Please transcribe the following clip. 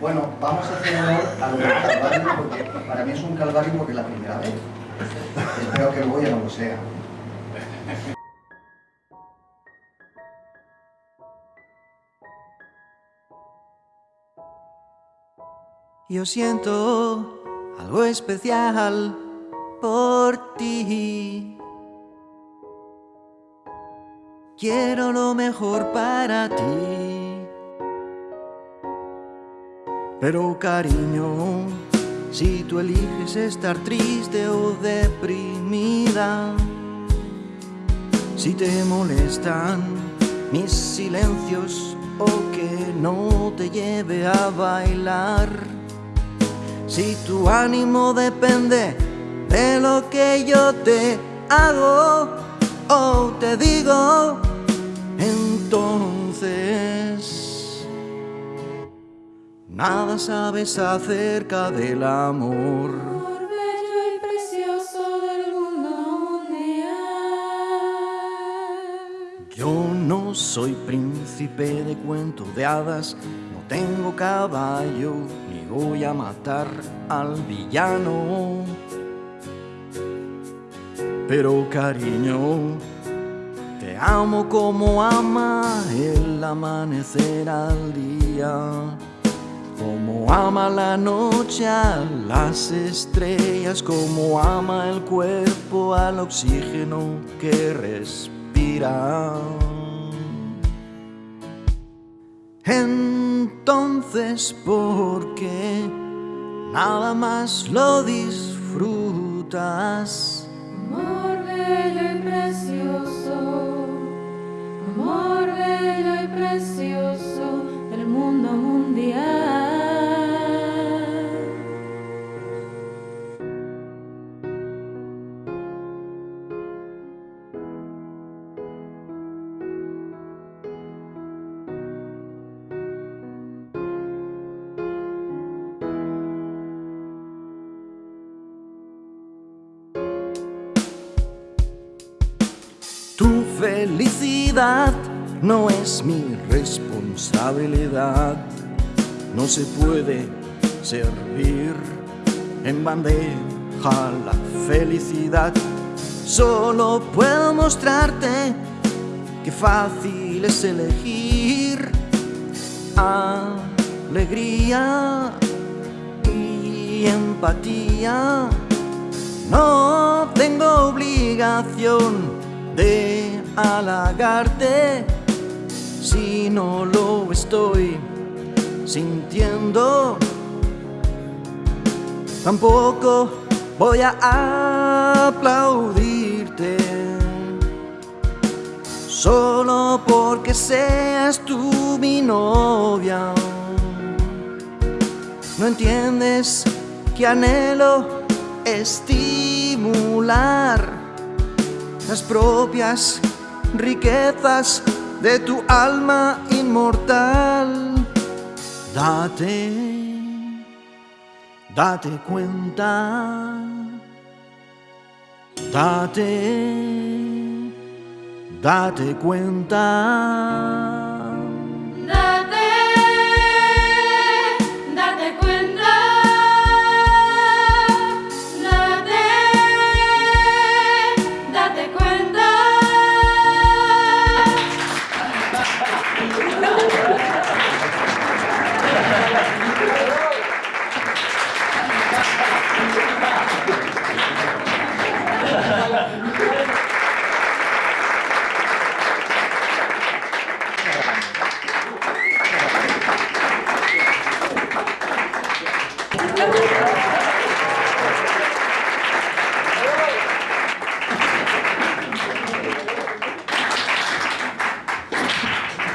Bueno, vamos a hacer honor a lo del calvario, porque para mí es un calvario porque es la primera vez. Espero que luego ya no lo sea. Yo siento algo especial por ti. Quiero lo mejor para ti. Pero cariño, si tú eliges estar triste o deprimida, si te molestan mis silencios o que no te lleve a bailar, si tu ánimo depende de lo que yo te hago o te digo, entonces nada sabes acerca del amor. Amor bello y precioso del mundo mundial. Yo no soy príncipe de cuento de hadas, no tengo caballo, ni voy a matar al villano. Pero cariño, te amo como ama el amanecer al día. Como ama la noche a las estrellas, como ama el cuerpo al oxígeno que respira. Entonces, ¿por qué nada más lo disfrutas? Amor bello y precioso, amor bello y precioso del mundo mundial. Felicidad no es mi responsabilidad. No se puede servir en bandeja la felicidad. Solo puedo mostrarte que fácil es elegir alegría y empatía. No tengo obligación de halagarte si no lo estoy sintiendo. Tampoco voy a aplaudirte solo porque seas tú mi novia. No entiendes que anhelo estimular las propias riquezas de tu alma inmortal. Date, date cuenta, date, date cuenta.